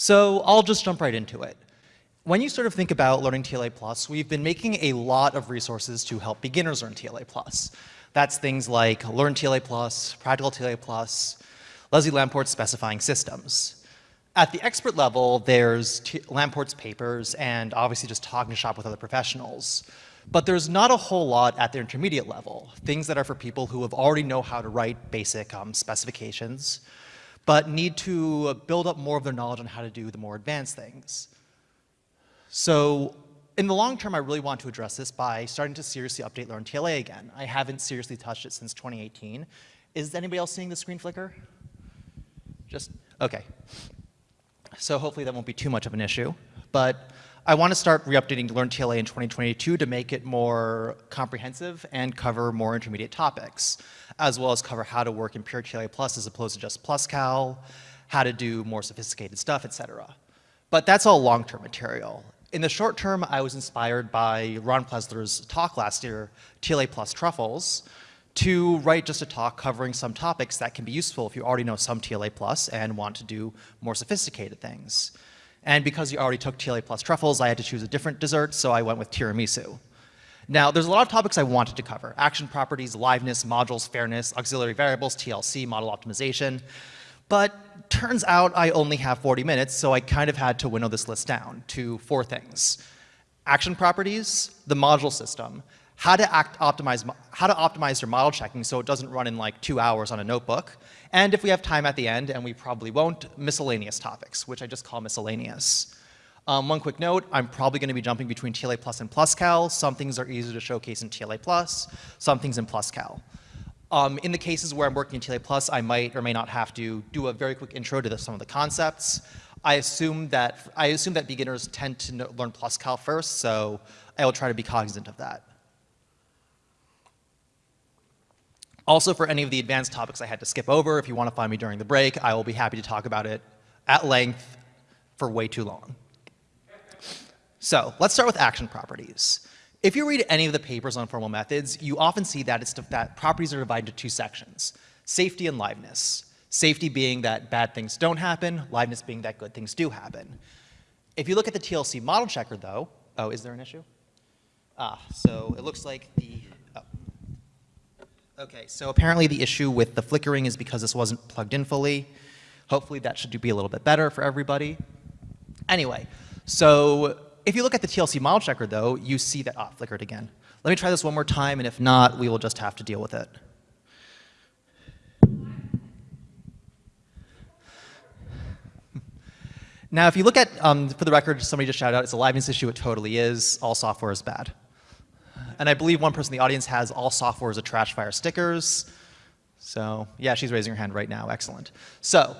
So I'll just jump right into it. When you sort of think about learning TLA+, Plus, we've been making a lot of resources to help beginners learn TLA+. Plus. That's things like Learn TLA+, Plus, Practical TLA+, Plus, Leslie Lamport's specifying systems. At the expert level, there's T Lamport's papers and obviously just talking to shop with other professionals. But there's not a whole lot at the intermediate level, things that are for people who have already know how to write basic um, specifications, but need to build up more of their knowledge on how to do the more advanced things. So in the long term, I really want to address this by starting to seriously update Learn TLA again. I haven't seriously touched it since 2018. Is anybody else seeing the screen flicker? Just, okay. So hopefully that won't be too much of an issue. But I want to start re-updating Learn TLA in 2022 to make it more comprehensive and cover more intermediate topics, as well as cover how to work in pure TLA plus as opposed to just PlusCal, how to do more sophisticated stuff, etc. But that's all long-term material. In the short term, I was inspired by Ron Pressler's talk last year, TLA plus truffles, to write just a talk covering some topics that can be useful if you already know some TLA plus and want to do more sophisticated things. And because you already took TLA plus truffles, I had to choose a different dessert, so I went with tiramisu. Now, there's a lot of topics I wanted to cover. Action properties, liveness, modules, fairness, auxiliary variables, TLC, model optimization. But turns out I only have 40 minutes, so I kind of had to winnow this list down to four things. Action properties, the module system, how to act optimize, how to optimize your model checking so it doesn't run in like two hours on a notebook, and if we have time at the end, and we probably won't, miscellaneous topics, which I just call miscellaneous. Um, one quick note, I'm probably going to be jumping between TLA Plus and PlusCal. Some things are easier to showcase in TLA Plus, some things in PlusCal. Um, in the cases where I'm working in TLA Plus, I might or may not have to do a very quick intro to the, some of the concepts. I assume that I assume that beginners tend to know, learn PlusCal first, so I will try to be cognizant of that. Also, for any of the advanced topics I had to skip over, if you want to find me during the break, I will be happy to talk about it at length for way too long. So let's start with action properties. If you read any of the papers on formal methods, you often see that, it's that properties are divided into two sections, safety and liveness. Safety being that bad things don't happen, liveness being that good things do happen. If you look at the TLC model checker though, oh, is there an issue? Ah, so it looks like the. Okay, so apparently the issue with the flickering is because this wasn't plugged in fully. Hopefully that should be a little bit better for everybody. Anyway, so if you look at the TLC model checker though, you see that, ah, flickered again. Let me try this one more time, and if not, we will just have to deal with it. Now, if you look at, um, for the record, somebody just shouted out, it's a liveness issue, it totally is. All software is bad. And I believe one person in the audience has all software as a trash fire stickers. So, yeah, she's raising her hand right now, excellent. So,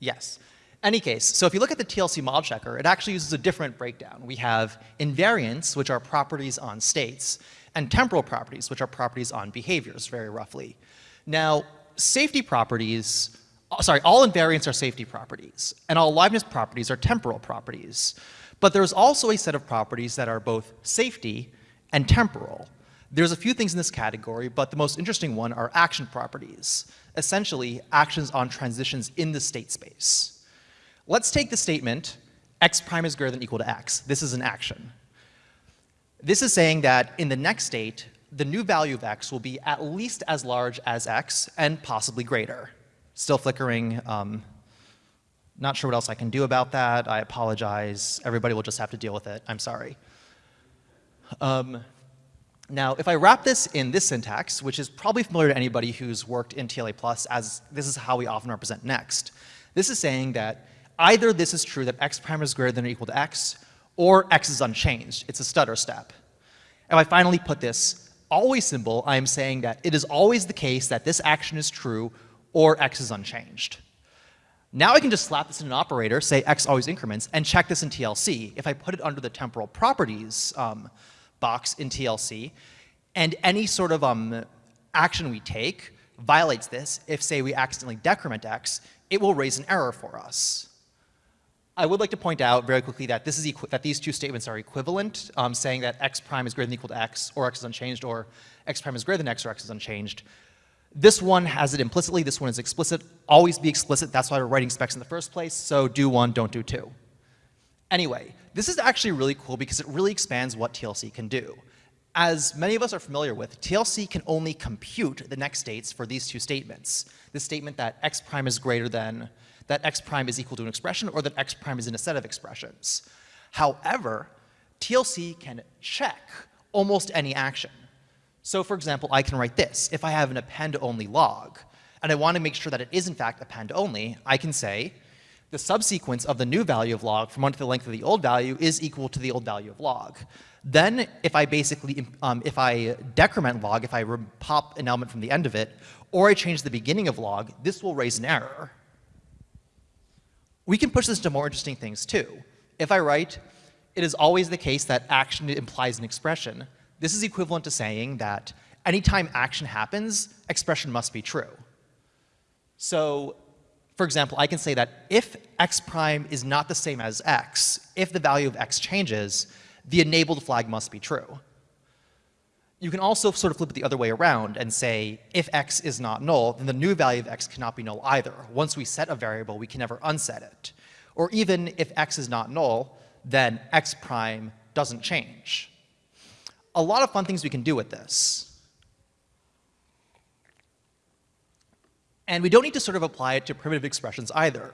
yes. Any case, so if you look at the TLC model checker, it actually uses a different breakdown. We have invariants, which are properties on states, and temporal properties, which are properties on behaviors, very roughly. Now, safety properties, uh, sorry, all invariants are safety properties, and all liveness properties are temporal properties. But there's also a set of properties that are both safety and temporal. There's a few things in this category, but the most interesting one are action properties, essentially actions on transitions in the state space. Let's take the statement, x prime is greater than equal to x. This is an action. This is saying that in the next state, the new value of x will be at least as large as x and possibly greater. Still flickering. Um, not sure what else I can do about that. I apologize. Everybody will just have to deal with it. I'm sorry. Um, now, if I wrap this in this syntax, which is probably familiar to anybody who's worked in TLA+, as this is how we often represent next, this is saying that either this is true that x prime is greater than or equal to x, or x is unchanged. It's a stutter step. If I finally put this always symbol, I am saying that it is always the case that this action is true or x is unchanged. Now I can just slap this in an operator, say x always increments, and check this in TLC. If I put it under the temporal properties um, box in TLC, and any sort of um, action we take violates this, if say we accidentally decrement x, it will raise an error for us. I would like to point out very quickly that, this is that these two statements are equivalent, um, saying that x prime is greater than or equal to x, or x is unchanged, or x prime is greater than x, or x is unchanged. This one has it implicitly, this one is explicit. Always be explicit, that's why we're writing specs in the first place, so do one, don't do two. Anyway, this is actually really cool because it really expands what TLC can do. As many of us are familiar with, TLC can only compute the next states for these two statements. The statement that x prime is greater than, that x prime is equal to an expression, or that x prime is in a set of expressions. However, TLC can check almost any action. So for example, I can write this. If I have an append-only log, and I want to make sure that it is in fact append-only, I can say the subsequence of the new value of log from 1 to the length of the old value is equal to the old value of log. Then if I basically, um, if I decrement log, if I pop an element from the end of it, or I change the beginning of log, this will raise an error. We can push this to more interesting things too. If I write, it is always the case that action implies an expression, this is equivalent to saying that anytime action happens, expression must be true. So, for example, I can say that if x prime is not the same as x, if the value of x changes, the enabled flag must be true. You can also sort of flip it the other way around and say, if x is not null, then the new value of x cannot be null either. Once we set a variable, we can never unset it. Or even if x is not null, then x prime doesn't change a lot of fun things we can do with this. And we don't need to sort of apply it to primitive expressions either.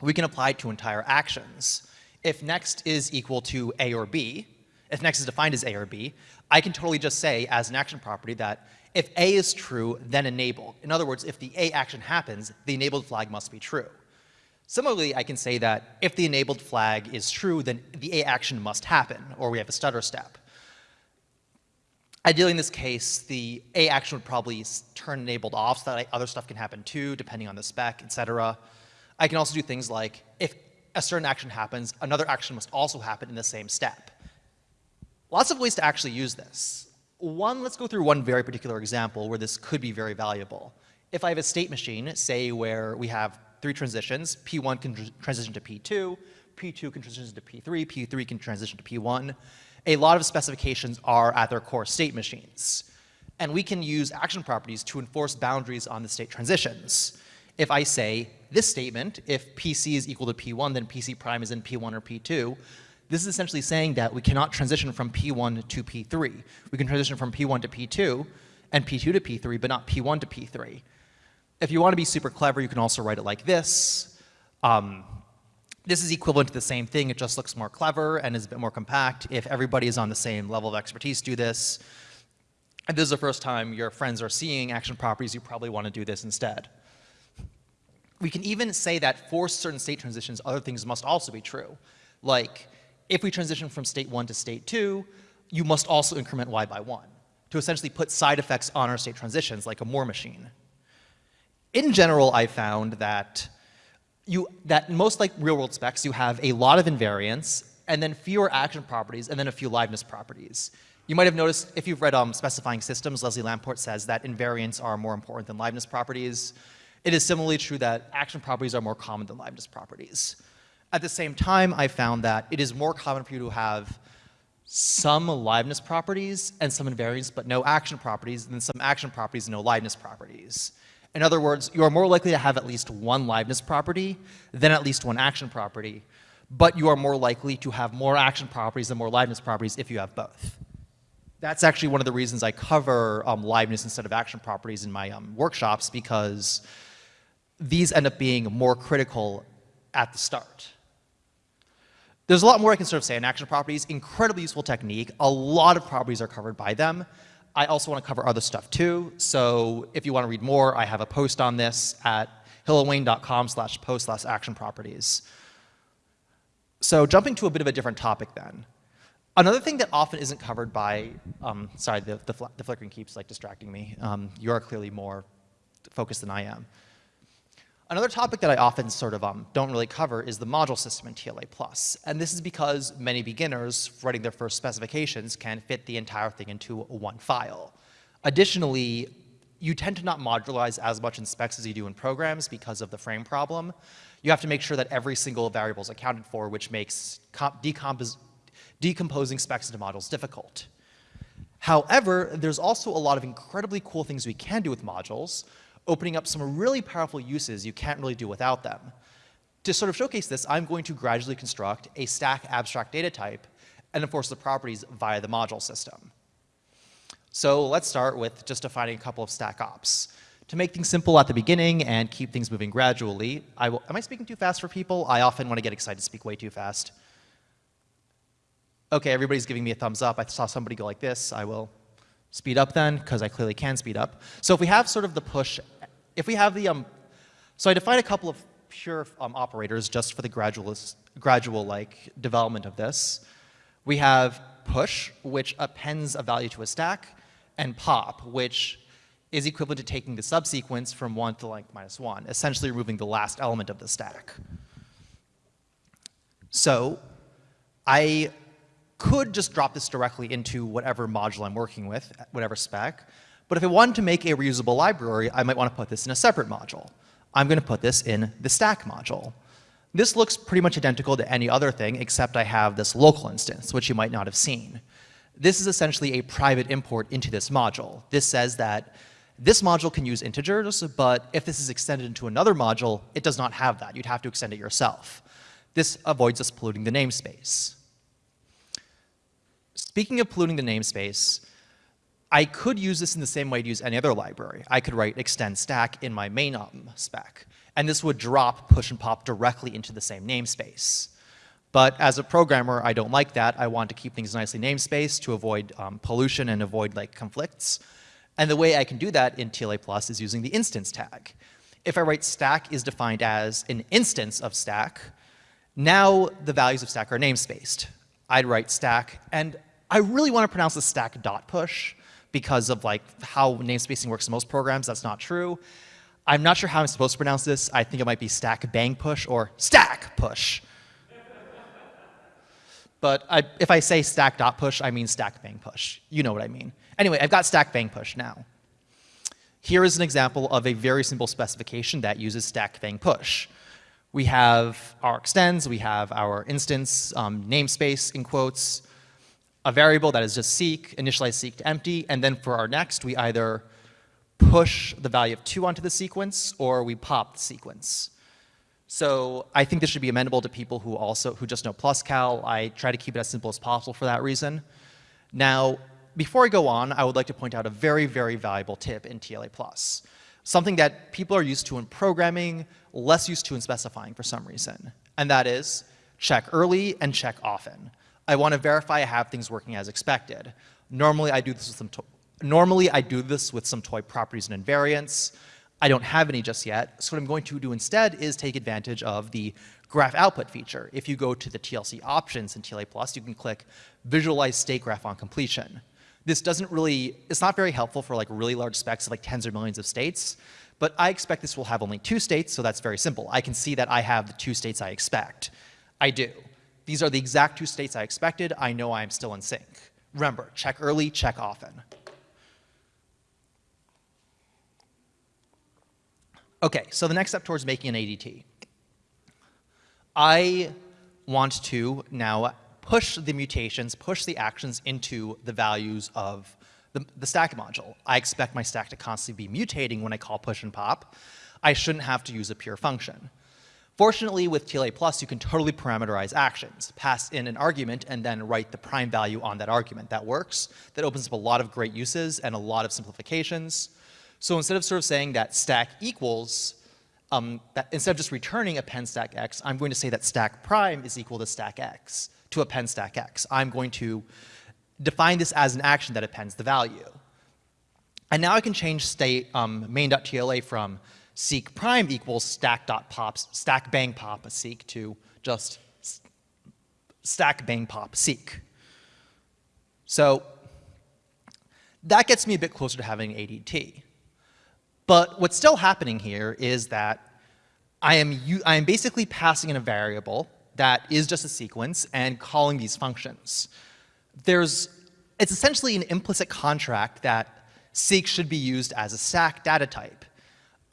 We can apply it to entire actions. If next is equal to A or B, if next is defined as A or B, I can totally just say as an action property that if A is true, then enable. In other words, if the A action happens, the enabled flag must be true. Similarly, I can say that if the enabled flag is true, then the A action must happen, or we have a stutter step. Ideally, in this case, the A action would probably turn enabled off so that other stuff can happen too, depending on the spec, etc. I can also do things like if a certain action happens, another action must also happen in the same step. Lots of ways to actually use this. One, let's go through one very particular example where this could be very valuable. If I have a state machine, say where we have three transitions, P1 can transition to P2, P2 can transition to P3, P3 can transition to P1, a lot of specifications are at their core state machines. And we can use action properties to enforce boundaries on the state transitions. If I say this statement, if PC is equal to P1, then PC prime is in P1 or P2, this is essentially saying that we cannot transition from P1 to P3. We can transition from P1 to P2 and P2 to P3, but not P1 to P3. If you want to be super clever, you can also write it like this. Um, this is equivalent to the same thing, it just looks more clever and is a bit more compact. If everybody is on the same level of expertise, do this. If this is the first time your friends are seeing action properties, you probably want to do this instead. We can even say that for certain state transitions, other things must also be true. Like, if we transition from state one to state two, you must also increment y by one to essentially put side effects on our state transitions like a Moore machine. In general, I found that you, that most like real world specs, you have a lot of invariants and then fewer action properties and then a few liveness properties. You might have noticed if you've read um, specifying systems, Leslie Lamport says that invariants are more important than liveness properties. It is similarly true that action properties are more common than liveness properties. At the same time, I found that it is more common for you to have some liveness properties and some invariants, but no action properties, than some action properties and no liveness properties. In other words, you are more likely to have at least one liveness property than at least one action property, but you are more likely to have more action properties than more liveness properties if you have both. That's actually one of the reasons I cover um, liveness instead of action properties in my um, workshops because these end up being more critical at the start. There's a lot more I can sort of say on action properties, incredibly useful technique. A lot of properties are covered by them. I also want to cover other stuff too. So if you want to read more, I have a post on this at hillelwayne.com slash post slash action properties. So jumping to a bit of a different topic then. Another thing that often isn't covered by, um, sorry, the, the, fl the, flickering keeps like distracting me. Um, you are clearly more focused than I am. Another topic that I often sort of um, don't really cover is the module system in TLA+. And this is because many beginners writing their first specifications can fit the entire thing into one file. Additionally, you tend to not modularize as much in specs as you do in programs because of the frame problem. You have to make sure that every single variable is accounted for, which makes decomposing specs into modules difficult. However, there's also a lot of incredibly cool things we can do with modules, opening up some really powerful uses you can't really do without them. To sort of showcase this, I'm going to gradually construct a stack abstract data type and enforce the properties via the module system. So let's start with just defining a couple of stack ops. To make things simple at the beginning and keep things moving gradually, I will, am I speaking too fast for people? I often, want to get excited, to speak way too fast. Okay, everybody's giving me a thumbs up. I saw somebody go like this. I will speed up then, because I clearly can speed up. So if we have sort of the push, if we have the, um, so I define a couple of pure um, operators just for the gradual, gradual like development of this. We have push, which appends a value to a stack, and pop, which is equivalent to taking the subsequence from 1 to length minus 1, essentially removing the last element of the stack. So I could just drop this directly into whatever module I'm working with, whatever spec, but if I wanted to make a reusable library, I might want to put this in a separate module. I'm going to put this in the stack module. This looks pretty much identical to any other thing except I have this local instance, which you might not have seen. This is essentially a private import into this module. This says that this module can use integers, but if this is extended into another module, it does not have that. You'd have to extend it yourself. This avoids us polluting the namespace. Speaking of polluting the namespace, I could use this in the same way to use any other library. I could write extend stack in my main um, spec and this would drop push and pop directly into the same namespace. But as a programmer, I don't like that. I want to keep things nicely namespaced to avoid um, pollution and avoid like conflicts. And the way I can do that in TLA Plus is using the instance tag. If I write stack is defined as an instance of stack, now the values of stack are namespaced. I'd write stack, and I really want to pronounce the stack dot push because of like how namespacing works in most programs. That's not true. I'm not sure how I'm supposed to pronounce this. I think it might be stack bang push or stack push. but I, if I say stack dot push, I mean stack bang push. You know what I mean. Anyway, I've got stack bang push now. Here is an example of a very simple specification that uses stack bang push. We have our extends, we have our instance um, namespace in quotes, a variable that is just seek, initialize seek to empty, and then for our next, we either push the value of 2 onto the sequence or we pop the sequence. So I think this should be amenable to people who also who just know PlusCal. I try to keep it as simple as possible for that reason. Now, before I go on, I would like to point out a very, very valuable tip in TLA Plus. Something that people are used to in programming, less used to in specifying for some reason. And that is check early and check often. I want to verify I have things working as expected. Normally I do this with some Normally, I do this with some toy properties and invariants. I don't have any just yet, so what I'm going to do instead is take advantage of the graph output feature. If you go to the TLC options in TLA Plus, you can click visualize state graph on completion. This doesn't really, it's not very helpful for like really large specs of like tens or millions of states, but I expect this will have only two states, so that's very simple. I can see that I have the two states I expect. I do. These are the exact two states I expected. I know I'm still in sync. Remember, check early, check often. Okay, so the next step towards making an ADT. I want to now push the mutations, push the actions into the values of the, the, stack module. I expect my stack to constantly be mutating when I call push and pop. I shouldn't have to use a pure function. Fortunately, with TLA Plus, you can totally parameterize actions, pass in an argument, and then write the prime value on that argument. That works. That opens up a lot of great uses and a lot of simplifications. So instead of sort of saying that stack equals, um, that instead of just returning append stack x, I'm going to say that stack prime is equal to stack x, to append stack x. I'm going to define this as an action that appends the value. And now I can change state um, main.tla from seek prime equals stack dot stack.pop, stack bang pop seek to just stack bang pop seek. So that gets me a bit closer to having ADT. But what's still happening here is that I am, I am basically passing in a variable that is just a sequence and calling these functions. There's, it's essentially an implicit contract that seek should be used as a stack data type.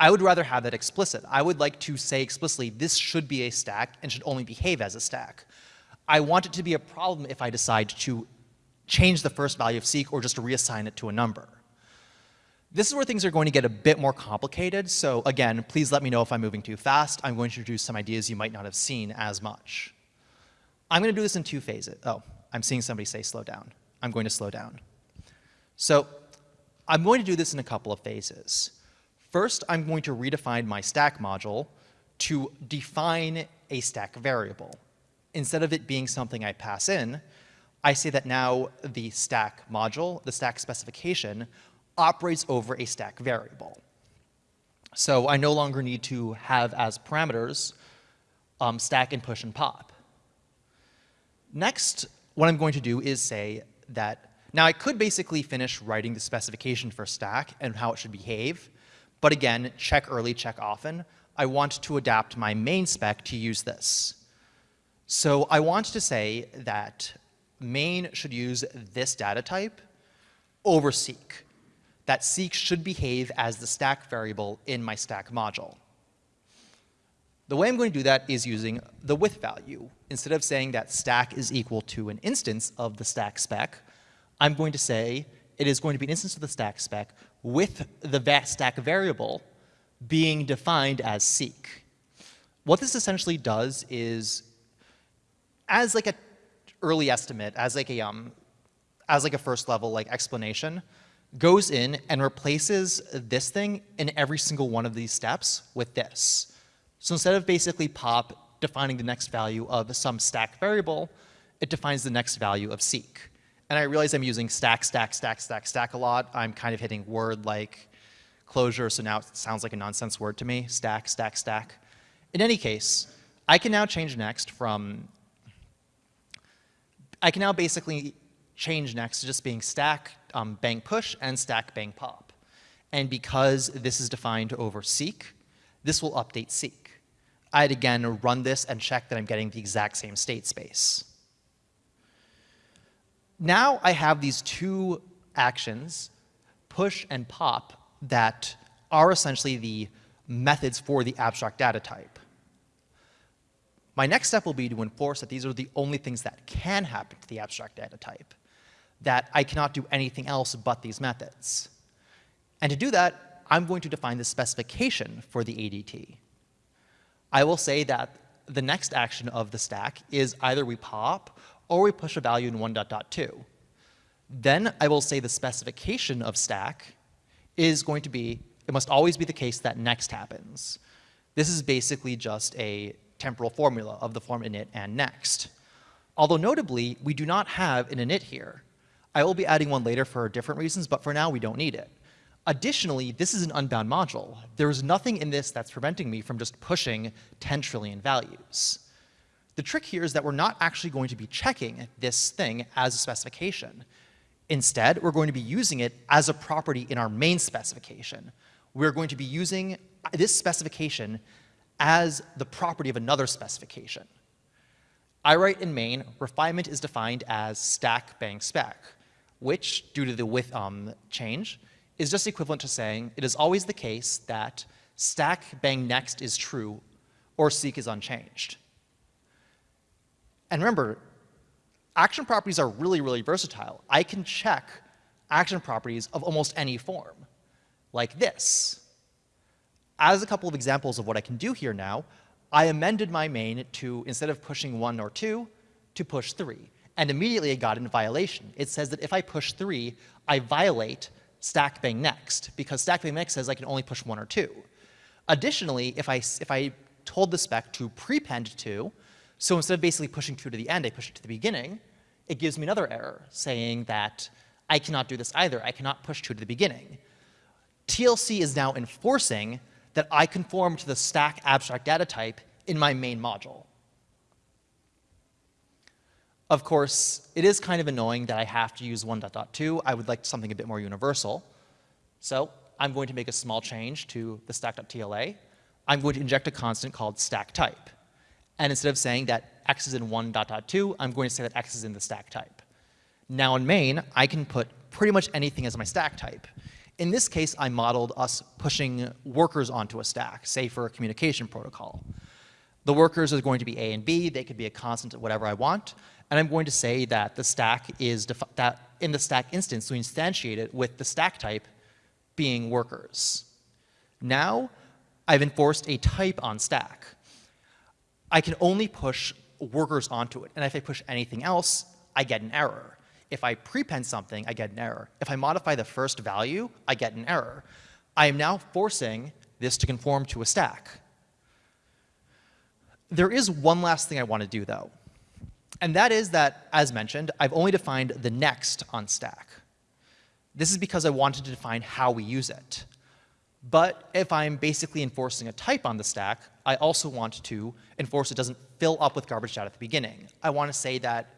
I would rather have that explicit. I would like to say explicitly, this should be a stack and should only behave as a stack. I want it to be a problem if I decide to change the first value of seek or just reassign it to a number. This is where things are going to get a bit more complicated. So again, please let me know if I'm moving too fast. I'm going to introduce some ideas you might not have seen as much. I'm going to do this in two phases. Oh, I'm seeing somebody say slow down. I'm going to slow down. So I'm going to do this in a couple of phases. First, I'm going to redefine my stack module to define a stack variable. Instead of it being something I pass in, I say that now the stack module, the stack specification, operates over a stack variable. So I no longer need to have as parameters um, stack and push and pop. Next, what I'm going to do is say that, now I could basically finish writing the specification for stack and how it should behave, but again, check early, check often. I want to adapt my main spec to use this. So I want to say that main should use this data type over seek that seek should behave as the stack variable in my stack module. The way I'm going to do that is using the with value. Instead of saying that stack is equal to an instance of the stack spec, I'm going to say it is going to be an instance of the stack spec with the stack variable being defined as seek. What this essentially does is, as like a early estimate, as like a um, as like a first level like explanation, goes in and replaces this thing in every single one of these steps with this. So instead of basically pop defining the next value of some stack variable, it defines the next value of seek. And I realize I'm using stack, stack, stack, stack, stack a lot. I'm kind of hitting word like closure, so now it sounds like a nonsense word to me, stack, stack, stack. In any case, I can now change next from, I can now basically change next to just being stack um, bang push and stack bang pop. And because this is defined over seek, this will update seek. I'd again run this and check that I'm getting the exact same state space. Now I have these two actions, push and pop, that are essentially the methods for the abstract data type. My next step will be to enforce that these are the only things that can happen to the abstract data type that I cannot do anything else but these methods. And to do that, I'm going to define the specification for the ADT. I will say that the next action of the stack is either we pop or we push a value in 1.2. Then I will say the specification of stack is going to be, it must always be the case that next happens. This is basically just a temporal formula of the form init and next. Although notably, we do not have an init here. I will be adding one later for different reasons, but for now we don't need it. Additionally, this is an unbound module. There is nothing in this that's preventing me from just pushing 10 trillion values. The trick here is that we're not actually going to be checking this thing as a specification. Instead, we're going to be using it as a property in our main specification. We're going to be using this specification as the property of another specification. I write in main, refinement is defined as stack bang spec which, due to the with um, change, is just equivalent to saying it is always the case that stack bang next is true or seek is unchanged. And remember, action properties are really, really versatile. I can check action properties of almost any form, like this. As a couple of examples of what I can do here now, I amended my main to, instead of pushing one or two, to push three and immediately I got in violation. It says that if I push three, I violate stack bang next, because stack bang next says I can only push one or two. Additionally, if I, if I told the spec to prepend two, so instead of basically pushing two to the end, I push it to the beginning, it gives me another error saying that I cannot do this either. I cannot push two to the beginning. TLC is now enforcing that I conform to the stack abstract data type in my main module. Of course, it is kind of annoying that I have to use 1.2. I would like something a bit more universal. So I'm going to make a small change to the stack.tla. I'm going to inject a constant called stack type. And instead of saying that x is in 1.2, I'm going to say that x is in the stack type. Now in main, I can put pretty much anything as my stack type. In this case, I modeled us pushing workers onto a stack, say for a communication protocol. The workers are going to be A and B. They could be a constant at whatever I want. And I'm going to say that the stack is, that in the stack instance, we instantiate it with the stack type being workers. Now, I've enforced a type on stack. I can only push workers onto it. And if I push anything else, I get an error. If I prepend something, I get an error. If I modify the first value, I get an error. I am now forcing this to conform to a stack. There is one last thing I want to do, though. And that is that, as mentioned, I've only defined the next on stack. This is because I wanted to define how we use it. But if I'm basically enforcing a type on the stack, I also want to enforce it doesn't fill up with garbage data at the beginning. I want to say that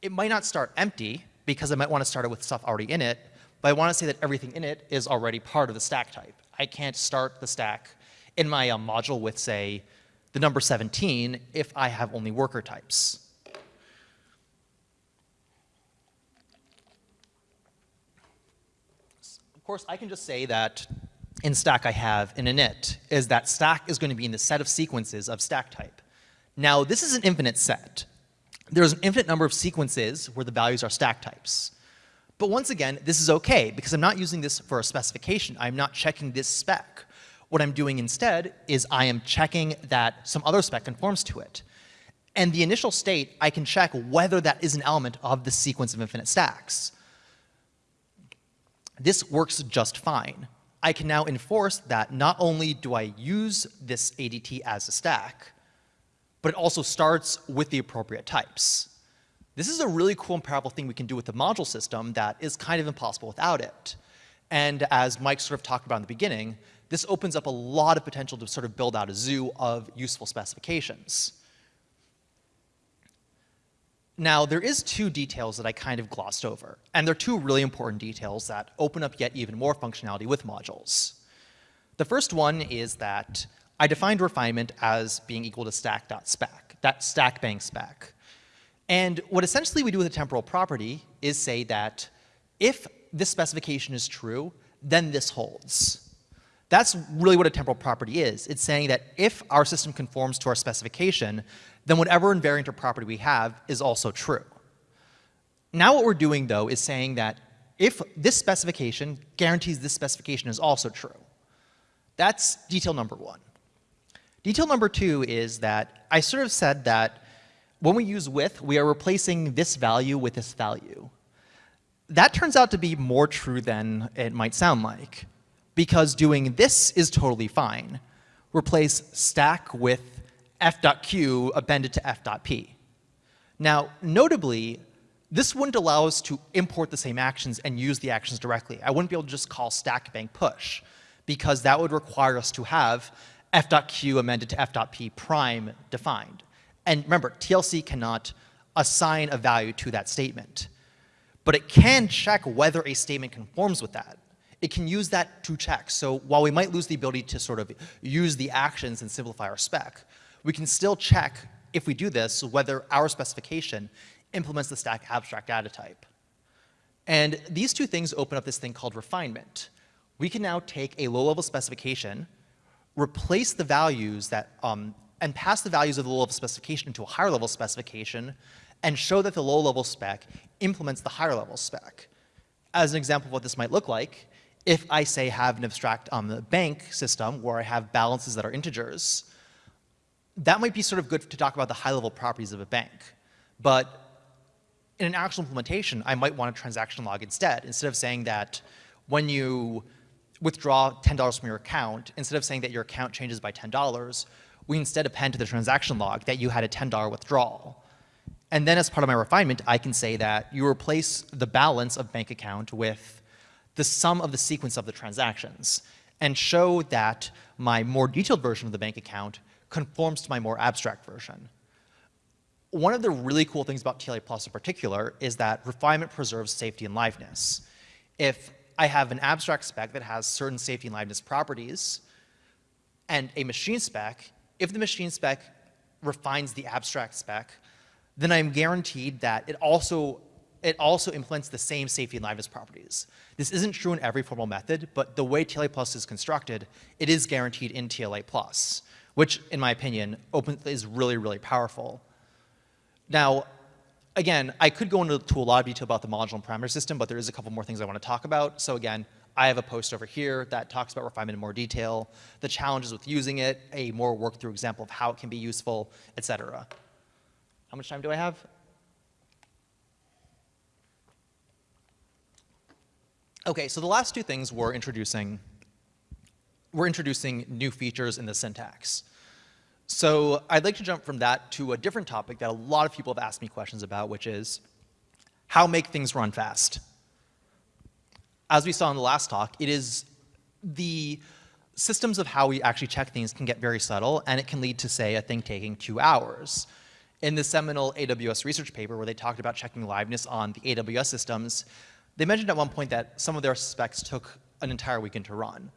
it might not start empty, because I might want to start it with stuff already in it, but I want to say that everything in it is already part of the stack type. I can't start the stack in my um, module with, say, the number 17 if I have only worker types. Of course, I can just say that in stack I have in init is that stack is going to be in the set of sequences of stack type. Now, this is an infinite set. There's an infinite number of sequences where the values are stack types. But once again, this is okay because I'm not using this for a specification. I'm not checking this spec. What I'm doing instead is I am checking that some other spec conforms to it. And the initial state, I can check whether that is an element of the sequence of infinite stacks. This works just fine. I can now enforce that not only do I use this ADT as a stack, but it also starts with the appropriate types. This is a really cool and powerful thing we can do with the module system that is kind of impossible without it. And as Mike sort of talked about in the beginning, this opens up a lot of potential to sort of build out a zoo of useful specifications. Now, there is two details that I kind of glossed over, and they're two really important details that open up yet even more functionality with modules. The first one is that I defined refinement as being equal to stack.spec, that stack bang spec. And what essentially we do with a temporal property is say that if this specification is true, then this holds. That's really what a temporal property is. It's saying that if our system conforms to our specification, then whatever invariant or property we have is also true. Now what we're doing, though, is saying that if this specification guarantees this specification is also true. That's detail number one. Detail number two is that I sort of said that when we use with, we are replacing this value with this value. That turns out to be more true than it might sound like because doing this is totally fine. Replace stack with f.q appended to f.p. Now, notably, this wouldn't allow us to import the same actions and use the actions directly. I wouldn't be able to just call stack bang push because that would require us to have f.q amended to f.p prime defined. And remember, TLC cannot assign a value to that statement. But it can check whether a statement conforms with that it can use that to check. So while we might lose the ability to sort of use the actions and simplify our spec, we can still check, if we do this, whether our specification implements the stack abstract data type. And these two things open up this thing called refinement. We can now take a low-level specification, replace the values that, um, and pass the values of the low-level specification into a higher-level specification, and show that the low-level spec implements the higher-level spec. As an example of what this might look like, if I say have an abstract um, bank system where I have balances that are integers, that might be sort of good to talk about the high level properties of a bank. But in an actual implementation, I might want a transaction log instead. Instead of saying that when you withdraw $10 from your account, instead of saying that your account changes by $10, we instead append to the transaction log that you had a $10 withdrawal. And then as part of my refinement, I can say that you replace the balance of bank account with the sum of the sequence of the transactions and show that my more detailed version of the bank account conforms to my more abstract version. One of the really cool things about TLA Plus in particular is that refinement preserves safety and liveness. If I have an abstract spec that has certain safety and liveness properties and a machine spec, if the machine spec refines the abstract spec, then I'm guaranteed that it also it also implements the same safety and liveness properties. This isn't true in every formal method, but the way TLA Plus is constructed, it is guaranteed in TLA Plus, which in my opinion open, is really, really powerful. Now, again, I could go into to a lot of detail about the modular parameter system, but there is a couple more things I want to talk about. So again, I have a post over here that talks about refinement in more detail, the challenges with using it, a more worked through example of how it can be useful, et cetera. How much time do I have? Okay, so the last two things we're introducing, we're introducing new features in the syntax. So I'd like to jump from that to a different topic that a lot of people have asked me questions about, which is how make things run fast. As we saw in the last talk, it is the systems of how we actually check things can get very subtle, and it can lead to, say, a thing taking two hours. In the seminal AWS research paper where they talked about checking liveness on the AWS systems, they mentioned at one point that some of their specs took an entire weekend to run.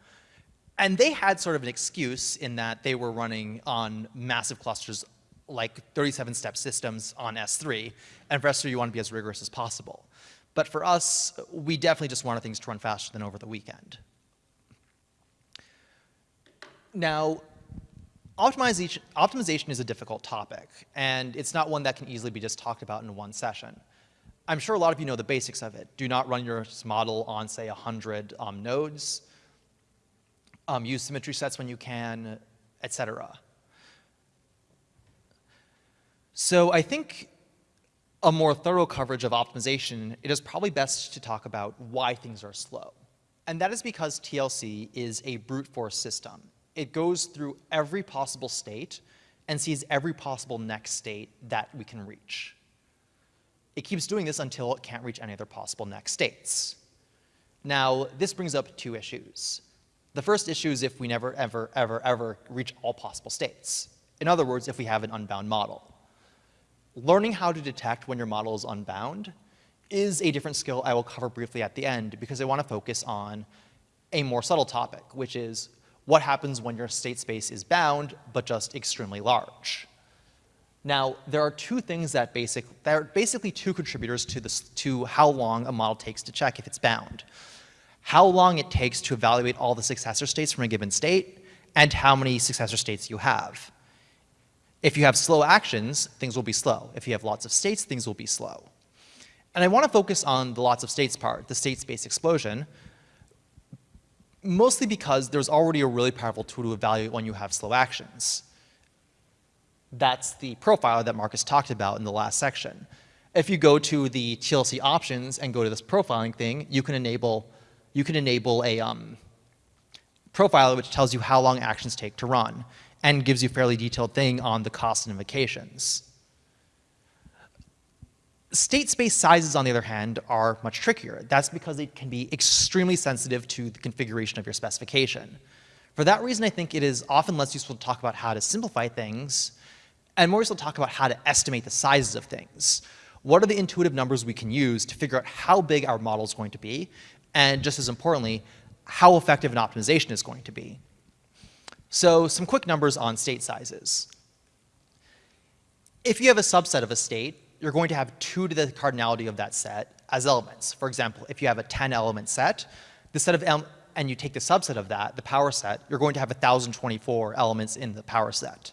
And they had sort of an excuse in that they were running on massive clusters like 37-step systems on S3, and for S3 you want to be as rigorous as possible. But for us, we definitely just wanted things to run faster than over the weekend. Now, optimization, optimization is a difficult topic, and it's not one that can easily be just talked about in one session. I'm sure a lot of you know the basics of it. Do not run your model on, say, 100 um, nodes. Um, use symmetry sets when you can, et cetera. So I think a more thorough coverage of optimization, it is probably best to talk about why things are slow. And that is because TLC is a brute force system. It goes through every possible state and sees every possible next state that we can reach. It keeps doing this until it can't reach any other possible next states. Now, this brings up two issues. The first issue is if we never, ever, ever, ever reach all possible states. In other words, if we have an unbound model. Learning how to detect when your model is unbound is a different skill I will cover briefly at the end because I want to focus on a more subtle topic, which is what happens when your state space is bound but just extremely large. Now, there are two things that basic, there are basically two contributors to, this, to how long a model takes to check if it's bound. How long it takes to evaluate all the successor states from a given state, and how many successor states you have. If you have slow actions, things will be slow. If you have lots of states, things will be slow. And I want to focus on the lots of states part, the state space explosion, mostly because there's already a really powerful tool to evaluate when you have slow actions. That's the profile that Markus talked about in the last section. If you go to the TLC options and go to this profiling thing, you can enable, you can enable a um, profiler which tells you how long actions take to run and gives you a fairly detailed thing on the cost and invocations. State space sizes, on the other hand, are much trickier. That's because they can be extremely sensitive to the configuration of your specification. For that reason, I think it is often less useful to talk about how to simplify things and more so talk about how to estimate the sizes of things. What are the intuitive numbers we can use to figure out how big our model is going to be, and just as importantly, how effective an optimization is going to be. So some quick numbers on state sizes. If you have a subset of a state, you're going to have two to the cardinality of that set as elements. For example, if you have a 10 element set, the set of and you take the subset of that, the power set, you're going to have 1,024 elements in the power set.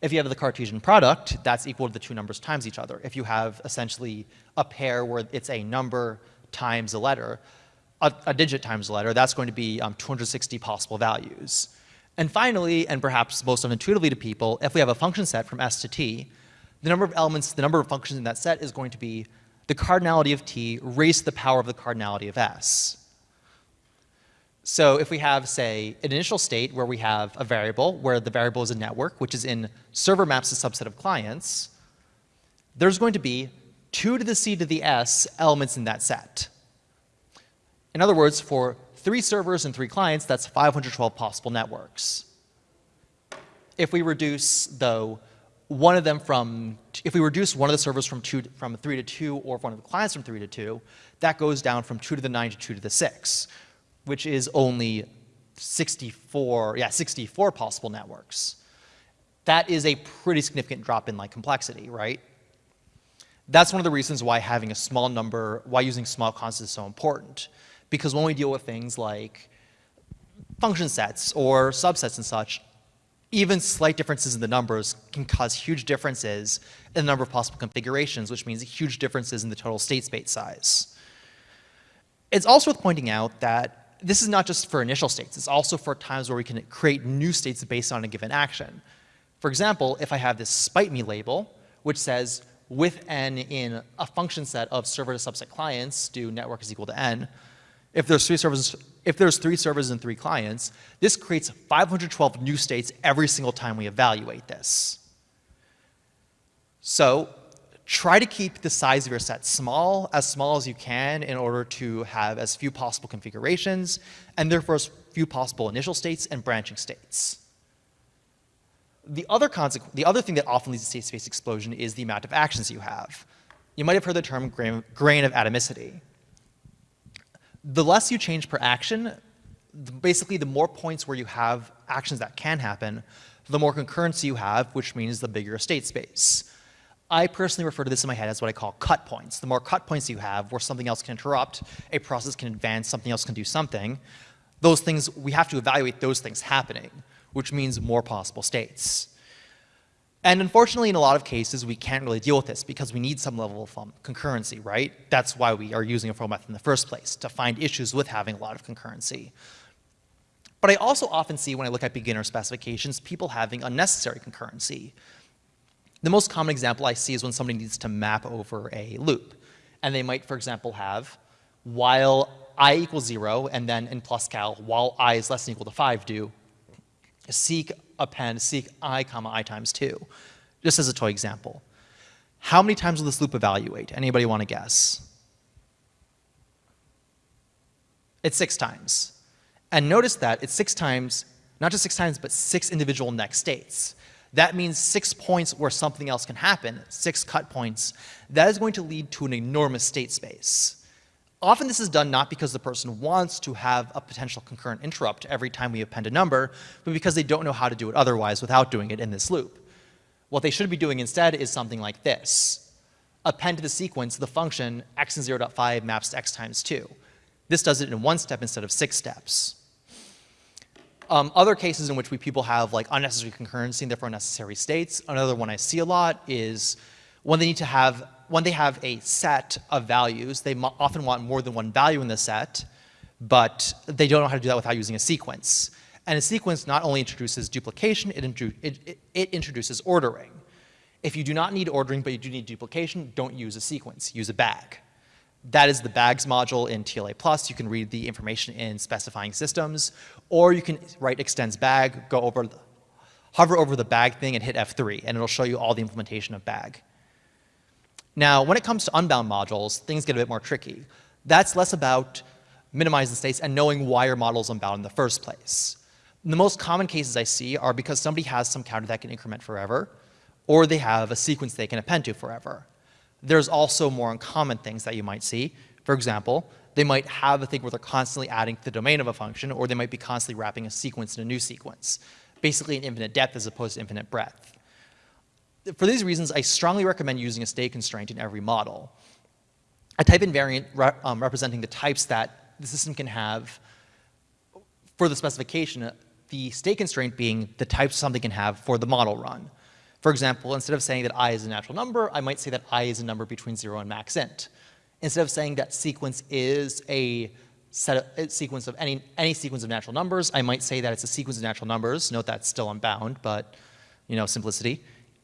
If you have the Cartesian product, that's equal to the two numbers times each other. If you have essentially a pair where it's a number times a letter, a, a digit times a letter, that's going to be um, 260 possible values. And finally, and perhaps most unintuitively to people, if we have a function set from S to T, the number of elements, the number of functions in that set is going to be the cardinality of T raised to the power of the cardinality of S. So if we have, say, an initial state where we have a variable, where the variable is a network, which is in server maps a subset of clients, there's going to be 2 to the c to the s elements in that set. In other words, for three servers and three clients, that's 512 possible networks. If we reduce, though, one of them from, if we reduce one of the servers from, two, from 3 to 2 or one of the clients from 3 to 2, that goes down from 2 to the 9 to 2 to the 6 which is only 64, yeah, 64 possible networks. That is a pretty significant drop in like complexity, right? That's one of the reasons why having a small number, why using small constants is so important. Because when we deal with things like function sets or subsets and such, even slight differences in the numbers can cause huge differences in the number of possible configurations, which means huge differences in the total state space size. It's also worth pointing out that this is not just for initial states, it's also for times where we can create new states based on a given action. For example, if I have this spite me label, which says with n in a function set of server to subset clients, do network is equal to n, if there's three servers, if there's three servers and three clients, this creates 512 new states every single time we evaluate this. So try to keep the size of your set small, as small as you can in order to have as few possible configurations, and therefore as few possible initial states and branching states. The other, the other thing that often leads to state space explosion is the amount of actions you have. You might have heard the term grain, grain of atomicity the less you change per action, basically the more points where you have actions that can happen, the more concurrency you have, which means the bigger state space. I personally refer to this in my head as what I call cut points. The more cut points you have where something else can interrupt, a process can advance, something else can do something, those things, we have to evaluate those things happening, which means more possible states. And unfortunately, in a lot of cases, we can't really deal with this because we need some level of um, concurrency, right? That's why we are using a FROE method in the first place, to find issues with having a lot of concurrency. But I also often see when I look at beginner specifications, people having unnecessary concurrency. The most common example I see is when somebody needs to map over a loop. And they might, for example, have while i equals zero, and then in PlusCal, while i is less than equal to five, do seek append seek i comma i times 2, just as a toy example. How many times will this loop evaluate? Anybody want to guess? It's six times. And notice that it's six times, not just six times, but six individual next states. That means six points where something else can happen, six cut points. That is going to lead to an enormous state space. Often this is done not because the person wants to have a potential concurrent interrupt every time we append a number, but because they don't know how to do it otherwise without doing it in this loop. What they should be doing instead is something like this. Append to the sequence the function x and 0.5 maps to x times 2. This does it in one step instead of six steps. Um, other cases in which we people have like unnecessary concurrency and therefore unnecessary states, another one I see a lot is when they need to have when they have a set of values, they often want more than one value in the set, but they don't know how to do that without using a sequence. And a sequence not only introduces duplication, it, it, it, introduces ordering. If you do not need ordering, but you do need duplication, don't use a sequence, use a bag. That is the bags module in TLA+. You can read the information in specifying systems, or you can write extends bag, go over, the, hover over the bag thing and hit F3, and it'll show you all the implementation of bag. Now, when it comes to unbound modules, things get a bit more tricky. That's less about minimizing states and knowing why your model is unbound in the first place. The most common cases I see are because somebody has some counter that can increment forever, or they have a sequence they can append to forever. There's also more uncommon things that you might see. For example, they might have a thing where they're constantly adding to the domain of a function, or they might be constantly wrapping a sequence in a new sequence. Basically an infinite depth as opposed to infinite breadth for these reasons, I strongly recommend using a state constraint in every model. A type invariant re um, representing the types that the system can have for the specification, the state constraint being the types something can have for the model run. For example, instead of saying that i is a natural number, I might say that i is a number between 0 and max int. Instead of saying that sequence is a set of, a sequence of any, any sequence of natural numbers, I might say that it's a sequence of natural numbers. Note that's still unbound, but you know, simplicity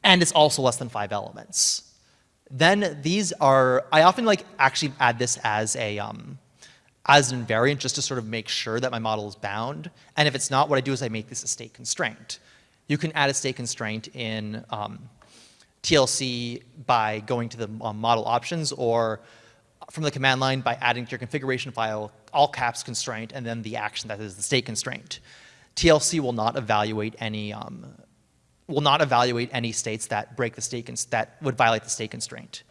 and it's also less than five elements. Then these are, I often like actually add this as a, um, as an invariant just to sort of make sure that my model is bound. And if it's not, what I do is I make this a state constraint. You can add a state constraint in um, TLC by going to the um, model options or from the command line by adding to your configuration file all caps constraint and then the action that is the state constraint. TLC will not evaluate any um, will not evaluate any states that break the state that would violate the state constraint.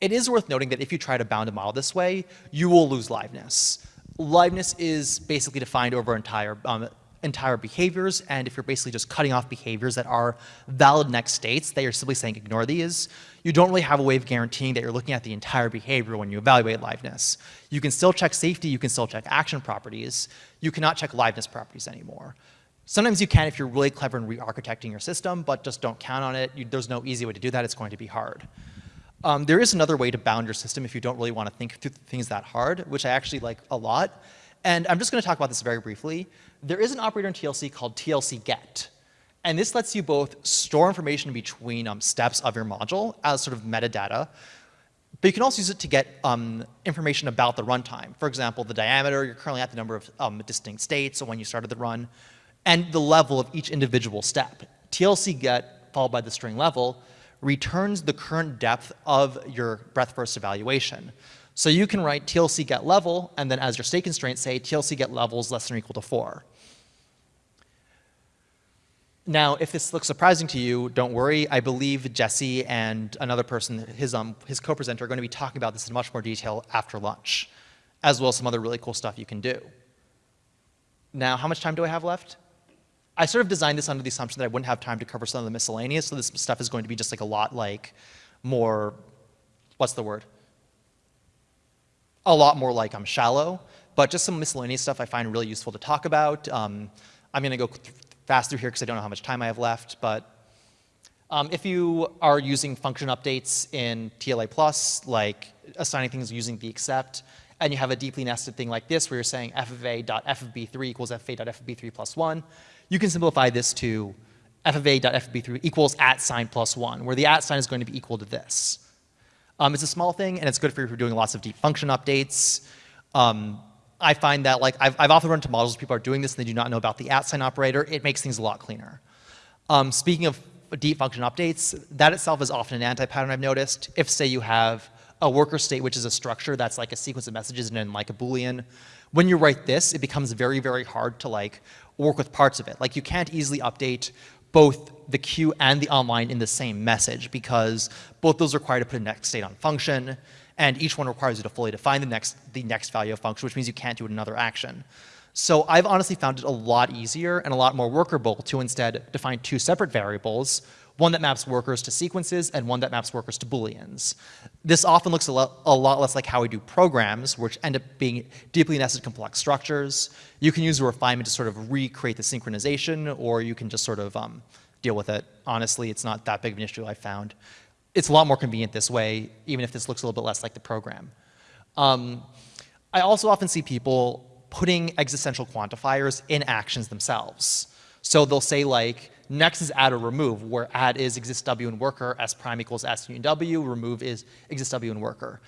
It is worth noting that if you try to bound a model this way, you will lose liveness. Liveness is basically defined over entire um, entire behaviors, and if you're basically just cutting off behaviors that are valid next states, that you're simply saying ignore these, you don't really have a way of guaranteeing that you're looking at the entire behavior when you evaluate liveness. You can still check safety, you can still check action properties, you cannot check liveness properties anymore. Sometimes you can if you're really clever in re-architecting your system, but just don't count on it. You, there's no easy way to do that. It's going to be hard. Um, there is another way to bound your system if you don't really want to think through things that hard, which I actually like a lot. And I'm just going to talk about this very briefly. There is an operator in TLC called TLCGet. And this lets you both store information between um, steps of your module as sort of metadata, but you can also use it to get um, information about the runtime. For example, the diameter, you're currently at the number of um, distinct states, so when you started the run, and the level of each individual step. TLCGet, followed by the string level, returns the current depth of your breadth first evaluation. So you can write TLCGet level, and then as your state constraint say TLCGet levels less than or equal to four. Now, if this looks surprising to you, don't worry. I believe Jesse and another person, his, um, his co-presenter, are going to be talking about this in much more detail after lunch, as well as some other really cool stuff you can do. Now, how much time do I have left? I sort of designed this under the assumption that I wouldn't have time to cover some of the miscellaneous, so this stuff is going to be just like a lot like more, what's the word? a lot more like I'm shallow, but just some miscellaneous stuff I find really useful to talk about. Um, I'm going to go fast through here because I don't know how much time I have left, but um, if you are using function updates in TLA+, like assigning things using the except, and you have a deeply nested thing like this where you're saying f of a dot f of b3 equals f of a dot f of b3 plus 1, you can simplify this to f of a dot f of b3 equals at sign plus 1, where the at sign is going to be equal to this. Um, it's a small thing, and it's good for if you're doing lots of deep function updates. Um, I find that like I've, I've often run into models people are doing this and they do not know about the at sign operator. It makes things a lot cleaner. Um, speaking of deep function updates, that itself is often an anti-pattern I've noticed. If say you have a worker state, which is a structure that's like a sequence of messages and then like a Boolean, when you write this, it becomes very, very hard to like work with parts of it. Like you can't easily update both the queue and the online in the same message because both those require to put a next state on function and each one requires you to fully define the next, the next value of function, which means you can't do another action. So I've honestly found it a lot easier and a lot more workable to instead define two separate variables, one that maps workers to sequences and one that maps workers to booleans. This often looks a lot, a lot less like how we do programs, which end up being deeply nested complex structures. You can use a refinement to sort of recreate the synchronization, or you can just sort of um, deal with it. Honestly, it's not that big of an issue I found. It's a lot more convenient this way, even if this looks a little bit less like the program. Um, I also often see people putting existential quantifiers in actions themselves. So they'll say like, next is add or remove, where add is exists W in worker, S prime equals S union W, remove is exists W in worker.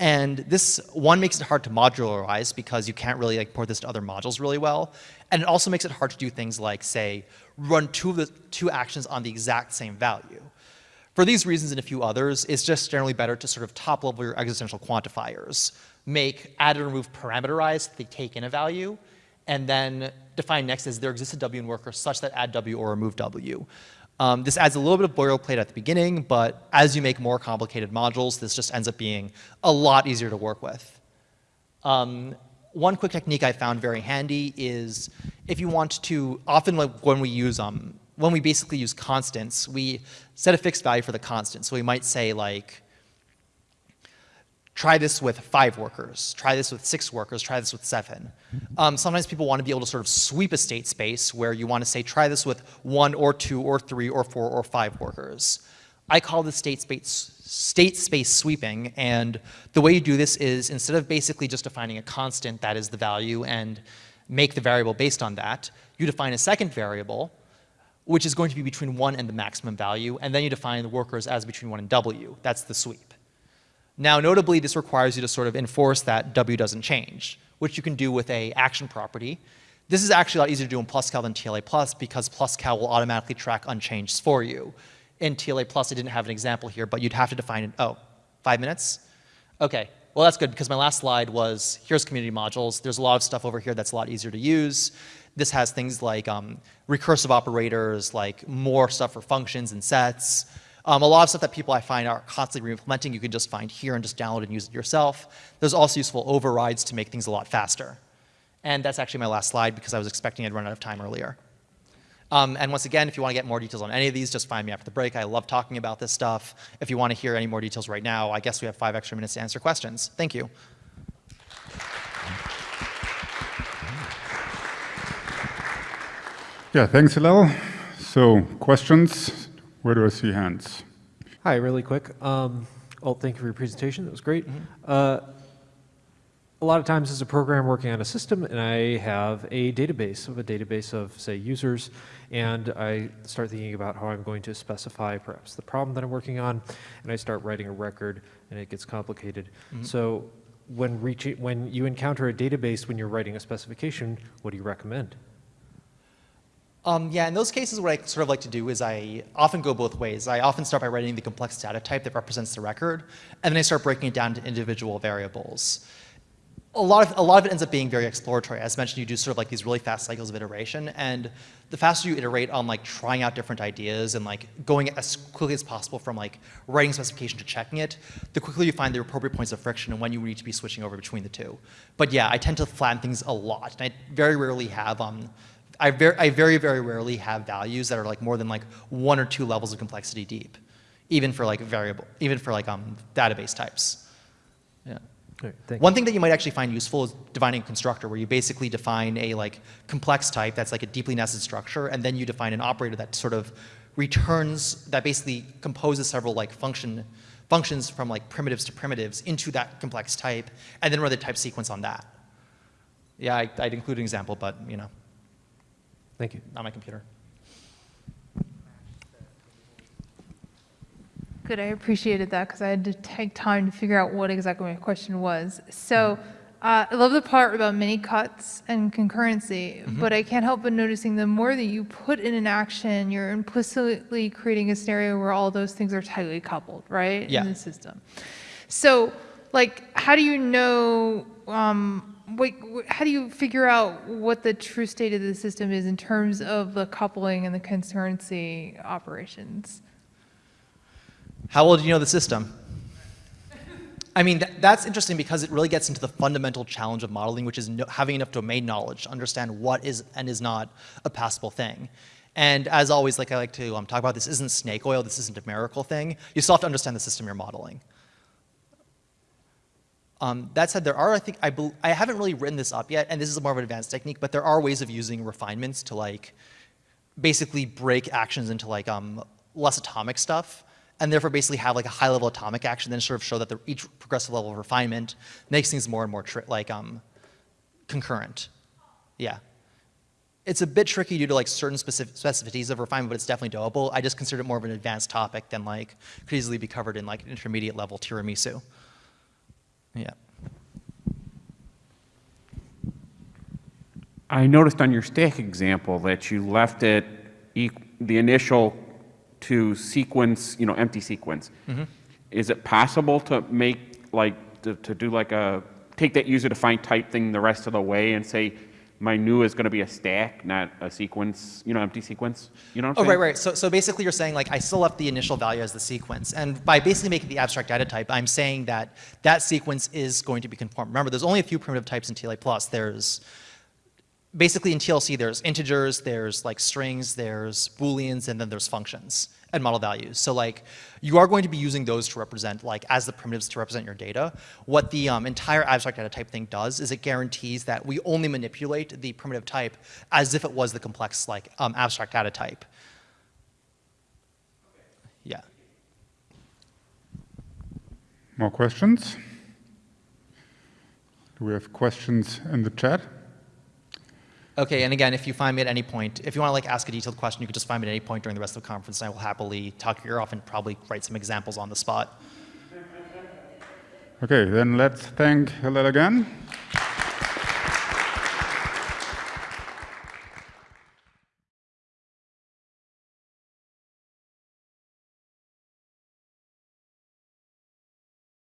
And this, one, makes it hard to modularize because you can't really like port this to other modules really well. And it also makes it hard to do things like, say, run two of the two actions on the exact same value. For these reasons and a few others, it's just generally better to sort of top level your existential quantifiers. Make add and remove parameterized, they take in a value, and then define next as there exists a W in worker such that add W or remove W. Um, this adds a little bit of boilerplate at the beginning, but as you make more complicated modules, this just ends up being a lot easier to work with. Um, one quick technique I found very handy is if you want to, often when we use, um, when we basically use constants, we set a fixed value for the constant. So we might say like, try this with five workers, try this with six workers, try this with seven. Um, sometimes people want to be able to sort of sweep a state space where you want to say, try this with one or two or three or four or five workers. I call this state space, state space sweeping, and the way you do this is instead of basically just defining a constant that is the value and make the variable based on that, you define a second variable, which is going to be between one and the maximum value, and then you define the workers as between one and W. That's the sweep. Now, notably, this requires you to sort of enforce that W doesn't change, which you can do with a action property. This is actually a lot easier to do in PlusCal than TLA Plus because PlusCal will automatically track unchanged for you. In TLA Plus, I didn't have an example here, but you'd have to define it. Oh, five minutes? Okay, well that's good because my last slide was here's community modules. There's a lot of stuff over here that's a lot easier to use. This has things like um, recursive operators, like more stuff for functions and sets. Um, a lot of stuff that people I find are constantly re-implementing you can just find here and just download and use it yourself. There's also useful overrides to make things a lot faster. And that's actually my last slide because I was expecting I'd run out of time earlier. Um, and once again, if you want to get more details on any of these, just find me after the break. I love talking about this stuff. If you want to hear any more details right now, I guess we have five extra minutes to answer questions. Thank you. Yeah, thanks, Hillel. So questions? Where do I see hands? Hi, really quick. Um, oh, thank you for your presentation. That was great. Uh, a lot of times as a program working on a system and I have a database of a database of say users and I start thinking about how I'm going to specify perhaps the problem that I'm working on and I start writing a record and it gets complicated. So when reaching, when you encounter a database when you're writing a specification, what do you recommend? Um, yeah, in those cases, what I sort of like to do is I often go both ways. I often start by writing the complex data type that represents the record, and then I start breaking it down to individual variables. A lot, of, a lot of it ends up being very exploratory. As mentioned, you do sort of like these really fast cycles of iteration, and the faster you iterate on like trying out different ideas and like going as quickly as possible from like writing specification to checking it, the quicker you find the appropriate points of friction and when you need to be switching over between the two. But yeah, I tend to flatten things a lot, and I very rarely have um, I very, I very, very rarely have values that are like more than like one or two levels of complexity deep, even for like variable, even for like um, database types. Yeah. Right, One thing that you might actually find useful is defining a constructor where you basically define a like complex type that's like a deeply nested structure, and then you define an operator that sort of returns, that basically composes several like function, functions from like primitives to primitives into that complex type, and then run the type sequence on that. Yeah, I, I'd include an example, but you know, Thank you. On my computer. Good, I appreciated that because I had to take time to figure out what exactly my question was. So uh, I love the part about many cuts and concurrency, but I can't help but noticing the more that you put in an action, you're implicitly creating a scenario where all those things are tightly coupled, right? Yeah. In the system. So, like, how do you know? Um, wait, how do you figure out what the true state of the system is in terms of the coupling and the concurrency operations? How well do you know the system? I mean, th that's interesting because it really gets into the fundamental challenge of modeling, which is no having enough domain knowledge to understand what is and is not a passable thing. And as always, like I like to um, talk about, this isn't snake oil, this isn't a miracle thing. You still have to understand the system you're modeling. Um, that said, there are, I think, I, I haven't really written this up yet, and this is more of an advanced technique, but there are ways of using refinements to like basically break actions into like um, less atomic stuff, and therefore basically have like a high level atomic action, then sort of show that the, each progressive level of refinement makes things more and more like um, concurrent. Yeah. It's a bit tricky due to like certain specific specificities of refinement, but it's definitely doable. I just consider it more of an advanced topic than like could easily be covered in like intermediate level tiramisu. Yeah. I noticed on your stack example that you left it, e- the initial to sequence, you know, empty sequence. Mm-hmm. Is it possible to make, like, to, to do like a, take that user defined type thing the rest of the way and say, my new is going to be a stack, not a sequence, you know, empty sequence? You know what I'm Oh, saying? right, right. So, so basically you're saying like I still left the initial value as the sequence. And by basically making the abstract data type, I'm saying that that sequence is going to be conform. Remember, there's only a few primitive types in TLA+. plus. There's basically in TLC, there's integers, there's like strings, there's booleans, and then there's functions and model values. So like you are going to be using those to represent like as the primitives to represent your data. What the um, entire abstract data type thing does is it guarantees that we only manipulate the primitive type as if it was the complex like um, abstract data type. Yeah. More questions? Do we have questions in the chat? Okay, and again, if you find me at any point, if you want to like ask a detailed question, you could just find me at any point during the rest of the conference, and I will happily talk your ear off and probably write some examples on the spot. Okay, then let's thank Hillel again.